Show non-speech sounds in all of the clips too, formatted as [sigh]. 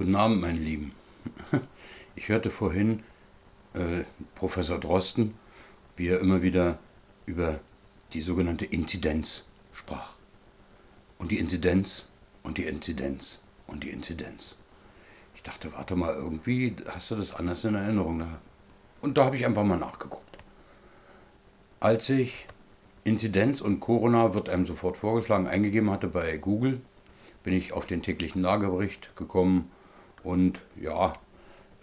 Guten Abend, meine Lieben. [laughs] Ich hörte vorhin äh, Professor Drosten, wie er immer wieder über die sogenannte Inzidenz sprach. Und die Inzidenz und die Inzidenz und die Inzidenz. Ich dachte, warte mal, irgendwie hast du das anders in Erinnerung. Und da habe ich einfach mal nachgeguckt. Als ich Inzidenz und Corona wird einem sofort vorgeschlagen eingegeben hatte bei Google, bin ich auf den täglichen Lagebericht gekommen und ja,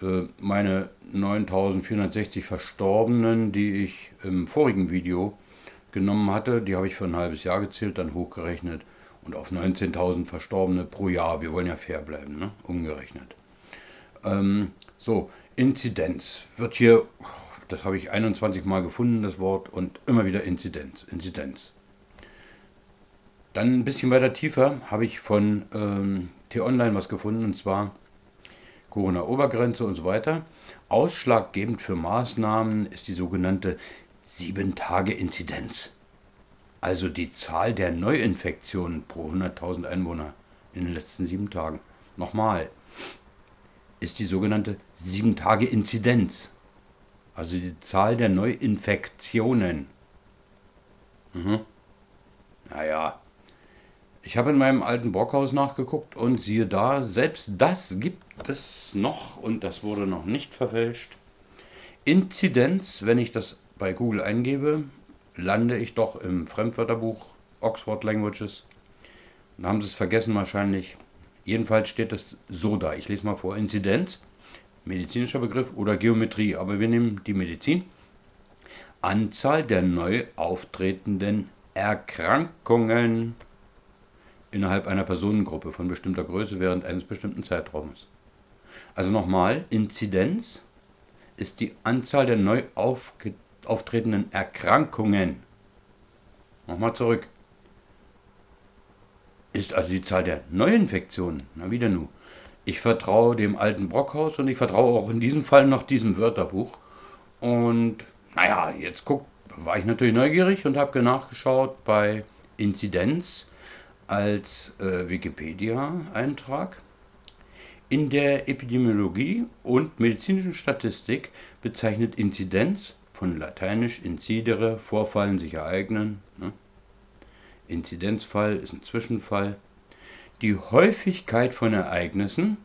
äh, meine 9460 Verstorbenen, die ich im vorigen Video genommen hatte, die habe ich für ein halbes Jahr gezählt, dann hochgerechnet und auf 19.000 Verstorbene pro Jahr, wir wollen ja fair bleiben, ne? umgerechnet. Ähm, so, Inzidenz wird hier, das habe ich 21 Mal gefunden, das Wort, und immer wieder Inzidenz, Inzidenz. Dann ein bisschen weiter tiefer habe ich von ähm, T-Online was gefunden, und zwar Corona-Obergrenze und so weiter. Ausschlaggebend für Maßnahmen ist die sogenannte 7-Tage-Inzidenz. Also die Zahl der Neuinfektionen pro 100.000 Einwohner in den letzten sieben Tagen. Nochmal, ist die sogenannte 7-Tage-Inzidenz. Also die Zahl der Neuinfektionen. Mhm. Naja, ich habe in meinem alten Brockhaus nachgeguckt und siehe da, selbst das gibt es noch und das wurde noch nicht verfälscht. Inzidenz, wenn ich das bei Google eingebe, lande ich doch im Fremdwörterbuch Oxford Languages. Da haben sie es vergessen wahrscheinlich. Jedenfalls steht es so da. Ich lese mal vor. Inzidenz, medizinischer Begriff oder Geometrie, aber wir nehmen die Medizin. Anzahl der neu auftretenden Erkrankungen innerhalb einer Personengruppe von bestimmter Größe während eines bestimmten Zeitraumes. Also nochmal, Inzidenz ist die Anzahl der neu auftretenden Erkrankungen. Nochmal zurück. Ist also die Zahl der Neuinfektionen. Na wieder nu. Ich vertraue dem alten Brockhaus und ich vertraue auch in diesem Fall noch diesem Wörterbuch. Und naja, jetzt guck, war ich natürlich neugierig und habe nachgeschaut bei Inzidenz als äh, Wikipedia-Eintrag. In der Epidemiologie und medizinischen Statistik bezeichnet Inzidenz von lateinisch incidere, vorfallen, sich ereignen. Ne? Inzidenzfall ist ein Zwischenfall. Die Häufigkeit von Ereignissen,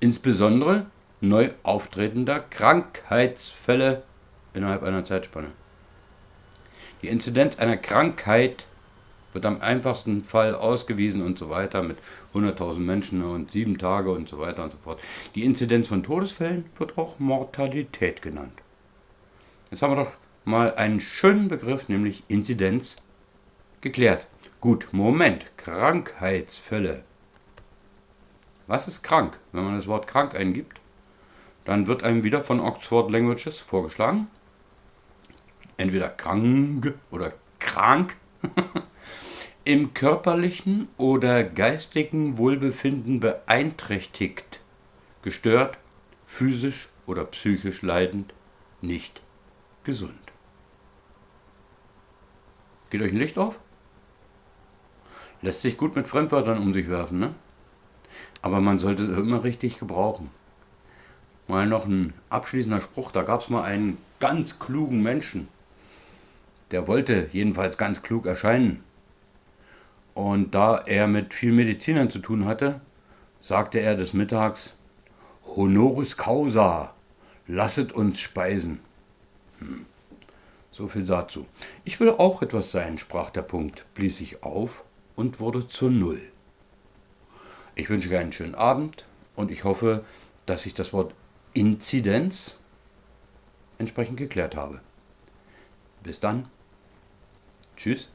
insbesondere neu auftretender Krankheitsfälle innerhalb einer Zeitspanne. Die Inzidenz einer Krankheit wird am einfachsten Fall ausgewiesen und so weiter mit 100.000 Menschen und sieben Tage und so weiter und so fort. Die Inzidenz von Todesfällen wird auch Mortalität genannt. Jetzt haben wir doch mal einen schönen Begriff, nämlich Inzidenz, geklärt. Gut, Moment, Krankheitsfälle. Was ist krank? Wenn man das Wort krank eingibt, dann wird einem wieder von Oxford Languages vorgeschlagen. Entweder krank oder krank [laughs] im körperlichen oder geistigen Wohlbefinden beeinträchtigt, gestört, physisch oder psychisch leidend, nicht gesund. Geht euch ein Licht auf? Lässt sich gut mit Fremdwörtern um sich werfen, ne? Aber man sollte immer richtig gebrauchen. Mal noch ein abschließender Spruch, da gab es mal einen ganz klugen Menschen. Der wollte jedenfalls ganz klug erscheinen. Und da er mit vielen Medizinern zu tun hatte, sagte er des Mittags, Honoris causa, lasset uns speisen. Hm. So viel dazu. Ich will auch etwas sein, sprach der Punkt, blies sich auf und wurde zur Null. Ich wünsche euch einen schönen Abend und ich hoffe, dass ich das Wort Inzidenz entsprechend geklärt habe. Bis dann. Tschüss.